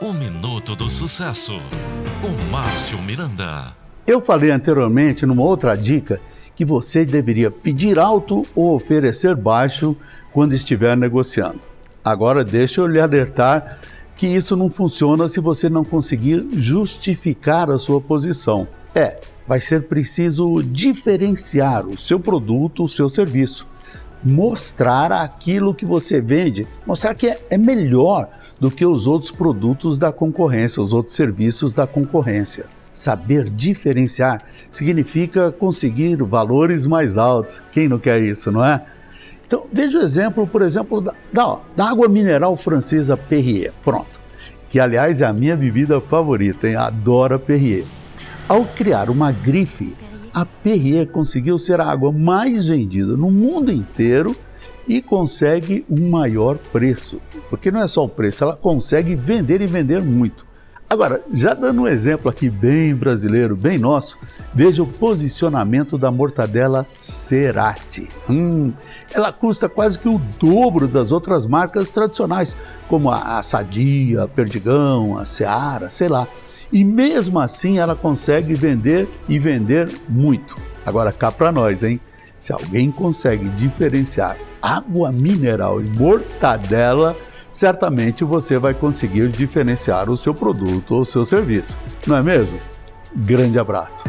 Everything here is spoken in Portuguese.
O Minuto do Sucesso, com Márcio Miranda. Eu falei anteriormente, numa outra dica, que você deveria pedir alto ou oferecer baixo quando estiver negociando. Agora, deixa eu lhe alertar que isso não funciona se você não conseguir justificar a sua posição. É, vai ser preciso diferenciar o seu produto, o seu serviço mostrar aquilo que você vende, mostrar que é, é melhor do que os outros produtos da concorrência, os outros serviços da concorrência. Saber diferenciar significa conseguir valores mais altos. Quem não quer isso, não é? Então, veja o exemplo, por exemplo, da, da, da água mineral francesa Perrier. Pronto. Que, aliás, é a minha bebida favorita, hein? Adoro a Perrier. Ao criar uma grife a Perrier conseguiu ser a água mais vendida no mundo inteiro e consegue um maior preço. Porque não é só o preço, ela consegue vender e vender muito. Agora, já dando um exemplo aqui bem brasileiro, bem nosso, veja o posicionamento da mortadela Cerati. Hum, ela custa quase que o dobro das outras marcas tradicionais, como a Sadia, a Perdigão, a Seara, sei lá e mesmo assim ela consegue vender e vender muito. Agora cá para nós, hein? Se alguém consegue diferenciar água mineral e mortadela, certamente você vai conseguir diferenciar o seu produto ou seu serviço. Não é mesmo? Grande abraço.